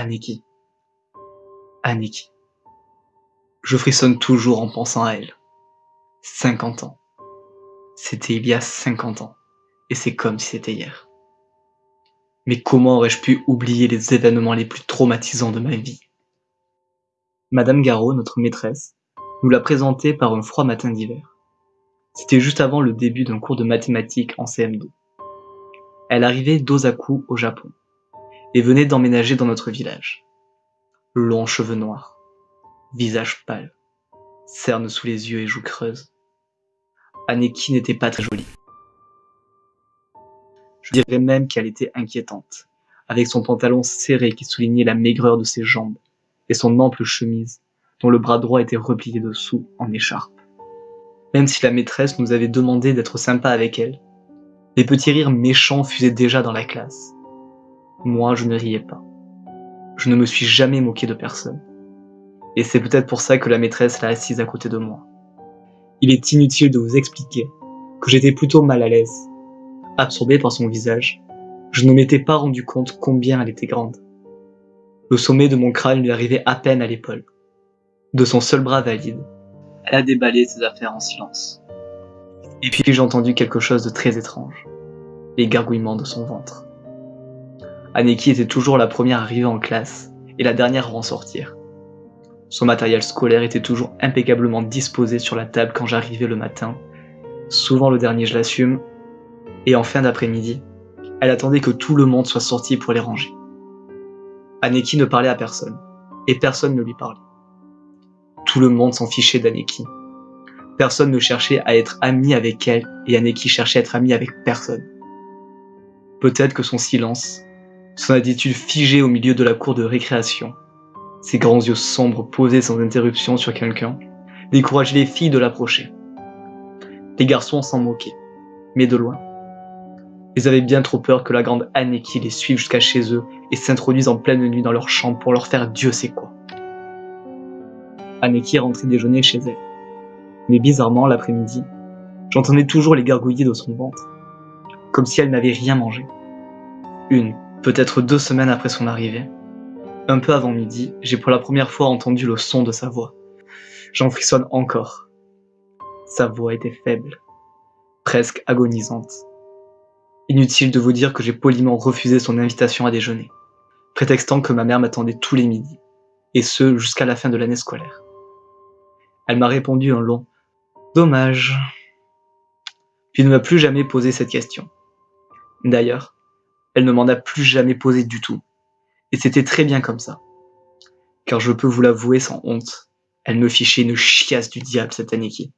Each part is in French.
Aniki. Aniki. Je frissonne toujours en pensant à elle. 50 ans. C'était il y a 50 ans. Et c'est comme si c'était hier. Mais comment aurais-je pu oublier les événements les plus traumatisants de ma vie? Madame Garot, notre maîtresse, nous l'a présentée par un froid matin d'hiver. C'était juste avant le début d'un cours de mathématiques en CM2. Elle arrivait d'Osaku au Japon et venait d'emménager dans notre village. Longs cheveux noirs, visage pâle, cernes sous les yeux et joues creuses. Aneki n'était pas très jolie. Je dirais même qu'elle était inquiétante, avec son pantalon serré qui soulignait la maigreur de ses jambes, et son ample chemise, dont le bras droit était replié dessous en écharpe. Même si la maîtresse nous avait demandé d'être sympa avec elle, les petits rires méchants fusaient déjà dans la classe. Moi, je ne riais pas. Je ne me suis jamais moqué de personne. Et c'est peut-être pour ça que la maîtresse l'a assise à côté de moi. Il est inutile de vous expliquer que j'étais plutôt mal à l'aise. Absorbé par son visage, je ne m'étais pas rendu compte combien elle était grande. Le sommet de mon crâne lui arrivait à peine à l'épaule. De son seul bras valide, elle a déballé ses affaires en silence. Et puis j'ai entendu quelque chose de très étrange. Les gargouillements de son ventre. Aneki était toujours la première arrivée en classe et la dernière à en sortir. Son matériel scolaire était toujours impeccablement disposé sur la table quand j'arrivais le matin, souvent le dernier je l'assume, et en fin d'après-midi, elle attendait que tout le monde soit sorti pour les ranger. Aneki ne parlait à personne, et personne ne lui parlait. Tout le monde s'en fichait d'Aneki. Personne ne cherchait à être ami avec elle, et Aneki cherchait à être ami avec personne. Peut-être que son silence, son attitude figée au milieu de la cour de récréation, ses grands yeux sombres posés sans interruption sur quelqu'un, décourageaient les filles de l'approcher. Les garçons s'en moquaient, mais de loin. Ils avaient bien trop peur que la grande Aneki les suive jusqu'à chez eux et s'introduise en pleine nuit dans leur chambre pour leur faire Dieu sait quoi. Aneki rentrait déjeuner chez elle. Mais bizarrement, l'après-midi, j'entendais toujours les gargouillis de son ventre, comme si elle n'avait rien mangé. Une, peut-être deux semaines après son arrivée, un peu avant midi, j'ai pour la première fois entendu le son de sa voix. J'en frissonne encore. Sa voix était faible, presque agonisante. Inutile de vous dire que j'ai poliment refusé son invitation à déjeuner, prétextant que ma mère m'attendait tous les midis, et ce jusqu'à la fin de l'année scolaire. Elle m'a répondu un long « Dommage », puis ne m'a plus jamais posé cette question. D'ailleurs, elle ne m'en a plus jamais posé du tout, et c'était très bien comme ça. Car je peux vous l'avouer sans honte, elle me fichait une chiasse du diable cette Aniki.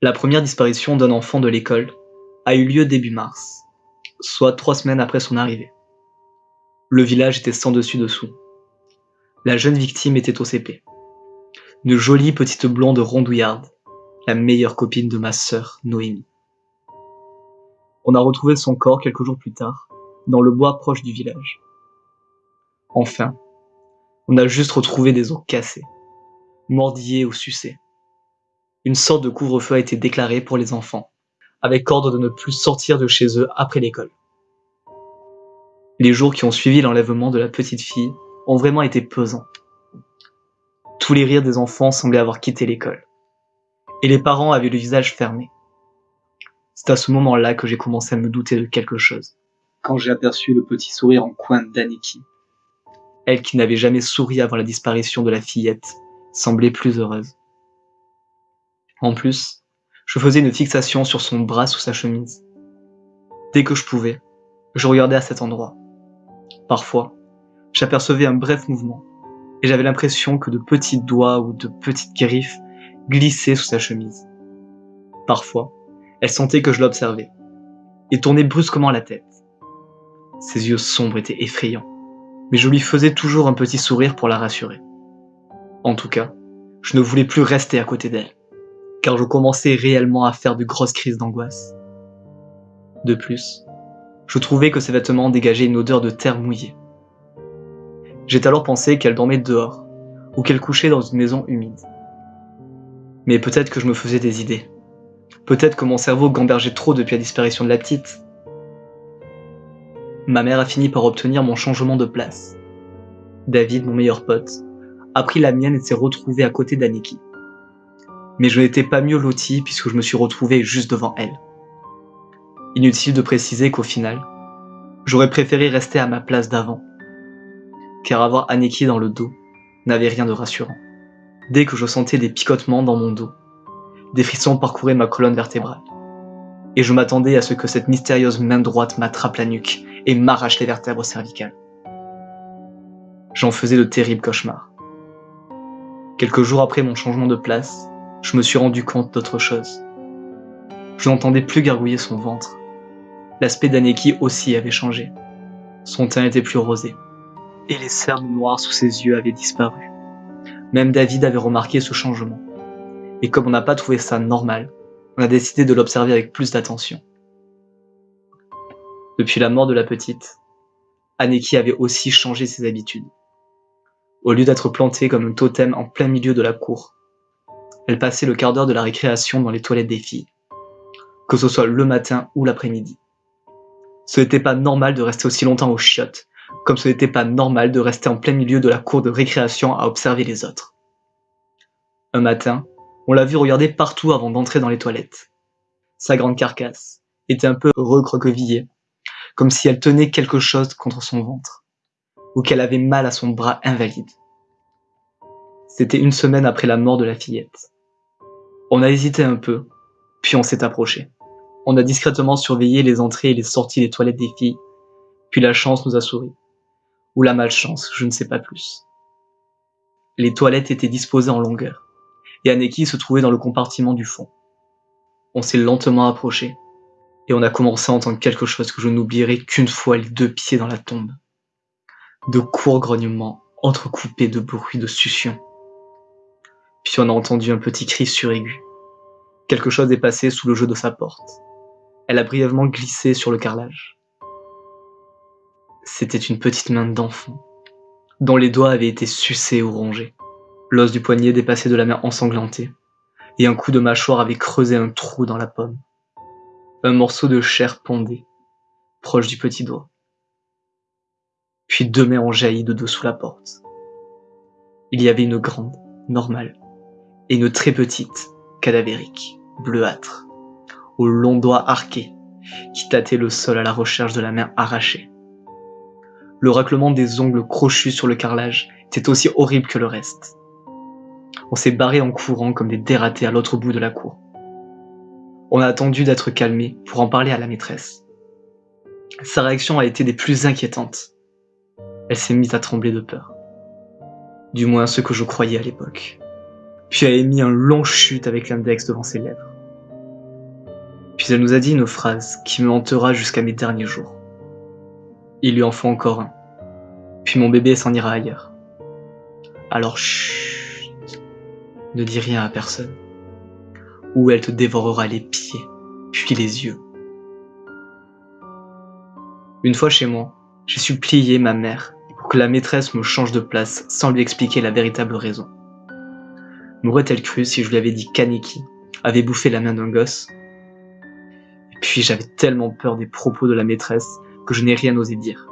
La première disparition d'un enfant de l'école a eu lieu début mars, soit trois semaines après son arrivée. Le village était sans dessus dessous. La jeune victime était au CP. Une jolie petite blonde rondouillarde, la meilleure copine de ma sœur Noémie. On a retrouvé son corps quelques jours plus tard, dans le bois proche du village. Enfin, on a juste retrouvé des os cassés, mordillés ou sucés. Une sorte de couvre-feu a été déclaré pour les enfants, avec ordre de ne plus sortir de chez eux après l'école. Les jours qui ont suivi l'enlèvement de la petite fille ont vraiment été pesants. Tous les rires des enfants semblaient avoir quitté l'école, et les parents avaient le visage fermé. C'est à ce moment-là que j'ai commencé à me douter de quelque chose quand j'ai aperçu le petit sourire en coin d'Aniki. Elle qui n'avait jamais souri avant la disparition de la fillette semblait plus heureuse. En plus, je faisais une fixation sur son bras sous sa chemise. Dès que je pouvais, je regardais à cet endroit. Parfois, j'apercevais un bref mouvement, et j'avais l'impression que de petits doigts ou de petites griffes glissaient sous sa chemise. Parfois, elle sentait que je l'observais, et tournait brusquement la tête. Ses yeux sombres étaient effrayants, mais je lui faisais toujours un petit sourire pour la rassurer. En tout cas, je ne voulais plus rester à côté d'elle, car je commençais réellement à faire de grosses crises d'angoisse. De plus, je trouvais que ses vêtements dégageaient une odeur de terre mouillée. J'ai alors pensé qu'elle dormait dehors, ou qu'elle couchait dans une maison humide. Mais peut-être que je me faisais des idées. Peut-être que mon cerveau gambergeait trop depuis la disparition de la petite, ma mère a fini par obtenir mon changement de place. David, mon meilleur pote, a pris la mienne et s'est retrouvé à côté d'Aniki. Mais je n'étais pas mieux loti puisque je me suis retrouvé juste devant elle. Inutile de préciser qu'au final, j'aurais préféré rester à ma place d'avant. Car avoir Aniki dans le dos n'avait rien de rassurant. Dès que je sentais des picotements dans mon dos, des frissons parcouraient ma colonne vertébrale. Et je m'attendais à ce que cette mystérieuse main droite m'attrape la nuque et m'arrache les vertèbres cervicales. J'en faisais de terribles cauchemars. Quelques jours après mon changement de place, je me suis rendu compte d'autre chose. Je n'entendais plus gargouiller son ventre. L'aspect d'Aneki aussi avait changé. Son teint était plus rosé. Et les cernes noires sous ses yeux avaient disparu. Même David avait remarqué ce changement. Et comme on n'a pas trouvé ça normal, on a décidé de l'observer avec plus d'attention. Depuis la mort de la petite, Aneki avait aussi changé ses habitudes. Au lieu d'être plantée comme un totem en plein milieu de la cour, elle passait le quart d'heure de la récréation dans les toilettes des filles, que ce soit le matin ou l'après-midi. Ce n'était pas normal de rester aussi longtemps aux chiottes, comme ce n'était pas normal de rester en plein milieu de la cour de récréation à observer les autres. Un matin, on l'a vu regarder partout avant d'entrer dans les toilettes. Sa grande carcasse était un peu recroquevillée, comme si elle tenait quelque chose contre son ventre ou qu'elle avait mal à son bras invalide. C'était une semaine après la mort de la fillette. On a hésité un peu, puis on s'est approché. On a discrètement surveillé les entrées et les sorties des toilettes des filles, puis la chance nous a souri. Ou la malchance, je ne sais pas plus. Les toilettes étaient disposées en longueur, et Aneki se trouvait dans le compartiment du fond. On s'est lentement approché, et on a commencé à entendre quelque chose que je n'oublierai qu'une fois les deux pieds dans la tombe de courts grognements entrecoupés de bruits de succion. Puis on a entendu un petit cri suraigu. Quelque chose est passé sous le jeu de sa porte. Elle a brièvement glissé sur le carrelage. C'était une petite main d'enfant, dont les doigts avaient été sucés ou rongés. L'os du poignet dépassait de la main ensanglantée, et un coup de mâchoire avait creusé un trou dans la pomme. Un morceau de chair pondait, proche du petit doigt puis deux mains ont jailli de dessous la porte. Il y avait une grande, normale, et une très petite, cadavérique, bleuâtre, aux longs doigts arqués, qui tâtaient le sol à la recherche de la main arrachée. Le raclement des ongles crochus sur le carrelage était aussi horrible que le reste. On s'est barré en courant comme des dératés à l'autre bout de la cour. On a attendu d'être calmé pour en parler à la maîtresse. Sa réaction a été des plus inquiétantes. Elle s'est mise à trembler de peur. Du moins ce que je croyais à l'époque. Puis a émis un long chute avec l'index devant ses lèvres. Puis elle nous a dit une phrase qui me hantera jusqu'à mes derniers jours. Il lui en faut encore un. Puis mon bébé s'en ira ailleurs. Alors chut, ne dis rien à personne. Ou elle te dévorera les pieds, puis les yeux. Une fois chez moi, j'ai supplié ma mère que la maîtresse me change de place sans lui expliquer la véritable raison. M'aurait-elle cru si je lui avais dit qu'Aniki avait bouffé la main d'un gosse? Et puis j'avais tellement peur des propos de la maîtresse que je n'ai rien osé dire.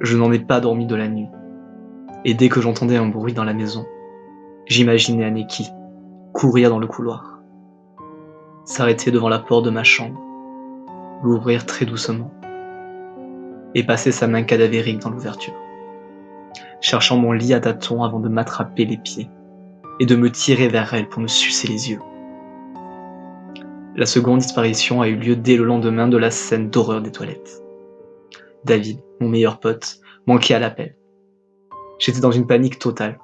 Je n'en ai pas dormi de la nuit. Et dès que j'entendais un bruit dans la maison, j'imaginais Aniki courir dans le couloir, s'arrêter devant la porte de ma chambre, l'ouvrir très doucement et passer sa main cadavérique dans l'ouverture, cherchant mon lit à tâtons avant de m'attraper les pieds et de me tirer vers elle pour me sucer les yeux. La seconde disparition a eu lieu dès le lendemain de la scène d'horreur des toilettes. David, mon meilleur pote, manquait à l'appel. J'étais dans une panique totale,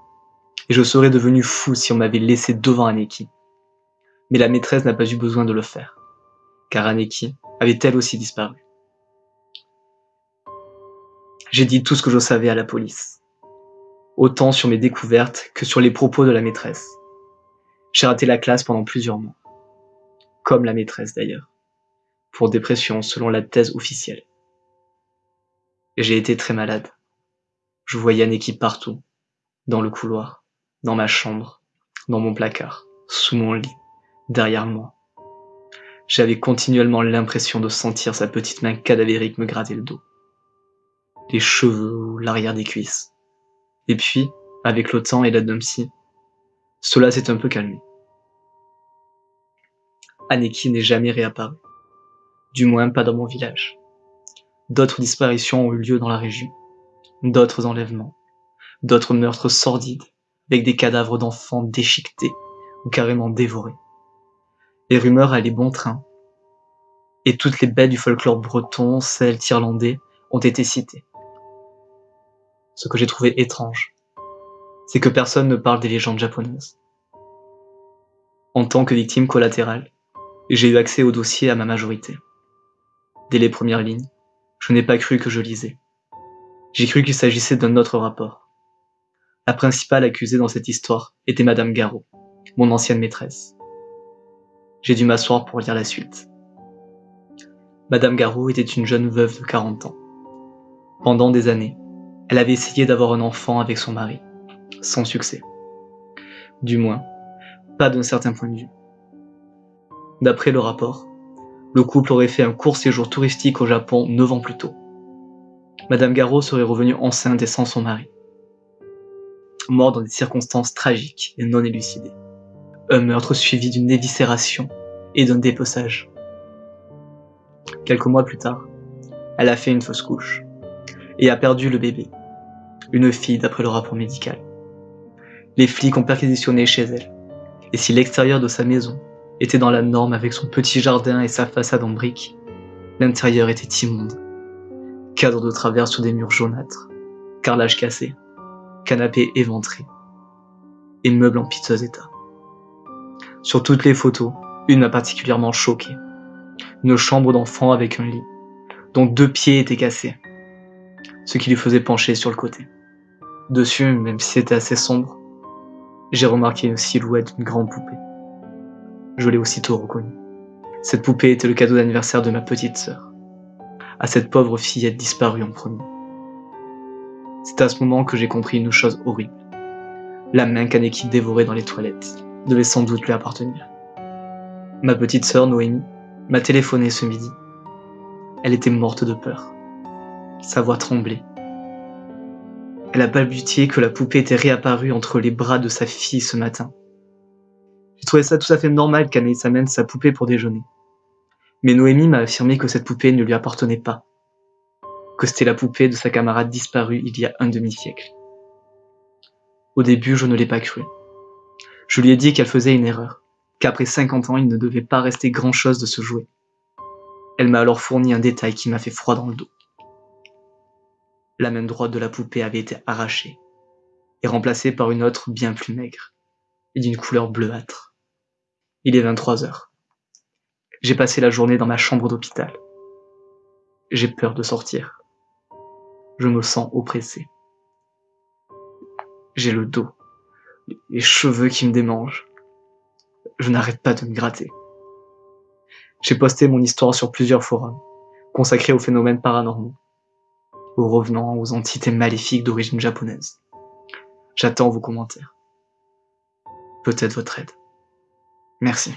et je serais devenu fou si on m'avait laissé devant Aneki. Mais la maîtresse n'a pas eu besoin de le faire, car Aneki avait elle aussi disparu. J'ai dit tout ce que je savais à la police. Autant sur mes découvertes que sur les propos de la maîtresse. J'ai raté la classe pendant plusieurs mois. Comme la maîtresse d'ailleurs. Pour dépression selon la thèse officielle. J'ai été très malade. Je voyais équipe partout. Dans le couloir, dans ma chambre, dans mon placard, sous mon lit, derrière moi. J'avais continuellement l'impression de sentir sa petite main cadavérique me gratter le dos, les cheveux l'arrière des cuisses. Et puis, avec le temps et psy, cela s'est un peu calmé. Aneki n'est jamais réapparu. Du moins pas dans mon village. D'autres disparitions ont eu lieu dans la région. D'autres enlèvements. D'autres meurtres sordides, avec des cadavres d'enfants déchiquetés ou carrément dévorés. Les rumeurs allaient bon train. Et toutes les bêtes du folklore breton, celtes, irlandais, ont été citées. Ce que j'ai trouvé étrange, c'est que personne ne parle des légendes japonaises. En tant que victime collatérale, j'ai eu accès au dossier à ma majorité. Dès les premières lignes, je n'ai pas cru que je lisais. J'ai cru qu'il s'agissait d'un autre rapport. La principale accusée dans cette histoire était Madame Garot, mon ancienne maîtresse. J'ai dû m'asseoir pour lire la suite. Madame Garot était une jeune veuve de 40 ans. Pendant des années, elle avait essayé d'avoir un enfant avec son mari, sans succès. Du moins, pas d'un certain point de vue. D'après le rapport, le couple aurait fait un court séjour touristique au Japon neuf ans plus tôt. Madame Garot serait revenue enceinte et sans son mari. Mort dans des circonstances tragiques et non élucidées. Un meurtre suivi d'une éviscération et d'un dépeçage. Quelques mois plus tard, elle a fait une fausse couche et a perdu le bébé, une fille d'après le rapport médical. Les flics ont perquisitionné chez elle, et si l'extérieur de sa maison était dans la norme avec son petit jardin et sa façade en briques. L'intérieur était immonde. Cadre de travers sur des murs jaunâtres, carrelage cassé, canapé éventré, et meubles en piteux état. Sur toutes les photos, une m'a particulièrement choqué. Une chambre d'enfant avec un lit, dont deux pieds étaient cassés, ce qui lui faisait pencher sur le côté. Dessus, même si c'était assez sombre, j'ai remarqué une silhouette d'une grande poupée je l'ai aussitôt reconnue. Cette poupée était le cadeau d'anniversaire de ma petite sœur. À cette pauvre fillette disparue en premier. C'est à ce moment que j'ai compris une chose horrible. La main qu'Aneki dévorait dans les toilettes devait sans doute lui appartenir. Ma petite sœur Noémie m'a téléphoné ce midi. Elle était morte de peur. Sa voix tremblait. Elle a balbutié que la poupée était réapparue entre les bras de sa fille ce matin. J'ai trouvé ça tout à fait normal qu'Anaïs amène sa poupée pour déjeuner. Mais Noémie m'a affirmé que cette poupée ne lui appartenait pas, c'était la poupée de sa camarade disparue il y a un demi-siècle. Au début, je ne l'ai pas cru. Je lui ai dit qu'elle faisait une erreur, qu'après 50 ans, il ne devait pas rester grand-chose de ce jouet. Elle m'a alors fourni un détail qui m'a fait froid dans le dos. La main droite de la poupée avait été arrachée et remplacée par une autre bien plus maigre et d'une couleur bleuâtre. Il est 23 heures. J'ai passé la journée dans ma chambre d'hôpital. J'ai peur de sortir. Je me sens oppressé. J'ai le dos, les cheveux qui me démangent. Je n'arrête pas de me gratter. J'ai posté mon histoire sur plusieurs forums, consacrés aux phénomènes paranormaux, aux revenants, aux entités maléfiques d'origine japonaise. J'attends vos commentaires. Peut-être votre aide. Merci.